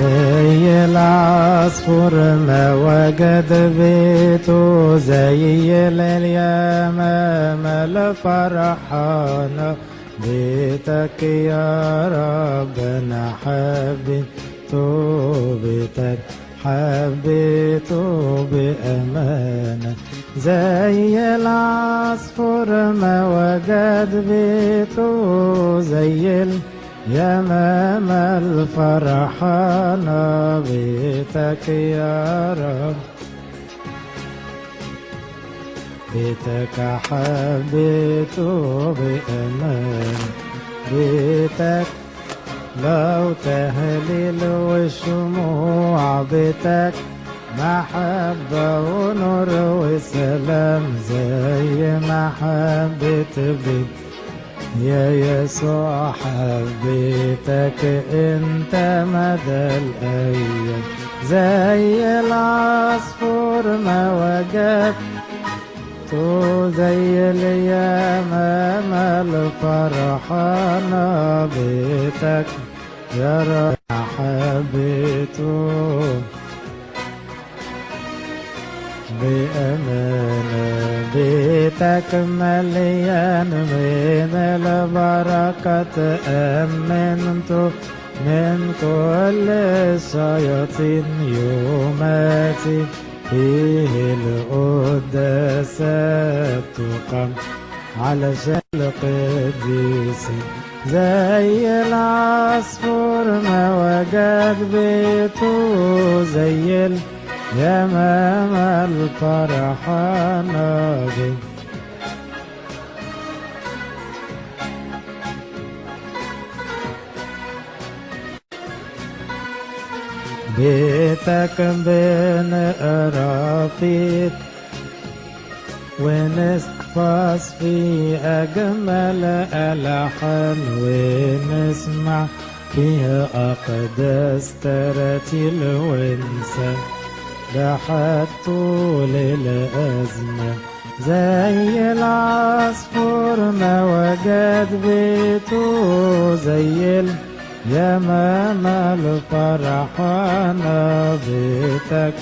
زي العصفور ما وجد بيته زي اليمامة لفرحانة بيتك يا رب أنا حبيته بيتك حبيته بأمانة زي العصفور ما وجد بيته زي اليمام الفرحانة بيتك يا رب. بيتك حبيته بأمان بيتك لو تهليل وشموع. بيتك محبة ونور وسلام. زي محبة بيك يا يسوع حبيتك أنت مدى الأيام. زي العصفور ما وجدت زي اليمام الفرحانة بيتك يا رب حبيته. بأمانة بيتك مليان من البركة أمنت من كل الشياطين يوماتي فيه القداسات تقام علشان القديسين زي العصفور ما وجد بيته زي اليمام الفرحانة بيه بيتك بنقرا فيه ونحفظ في أجمل ألحان ونسمع فيها أقدس تراتيل ونسى ضحك طول الأزمة زي العصفور ما وجد بيته زي اليمام الفرحانة بيتك.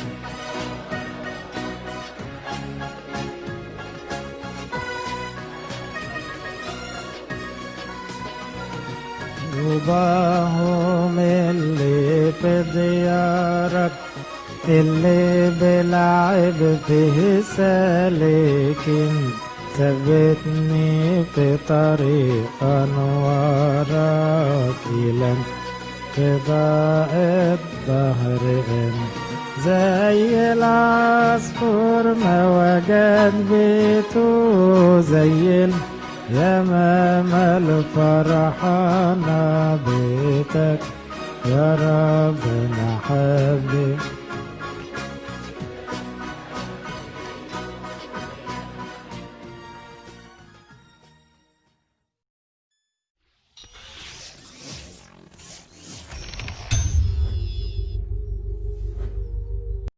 طوباهم اللي في ديارك اللي بلعب فيه سالكين ثبتني في طريق أنوارك إلى انقضاء الظهر انت زي العصفور ما وجد بيته زي اليمام الفرحانة بيتك يا رب نحبك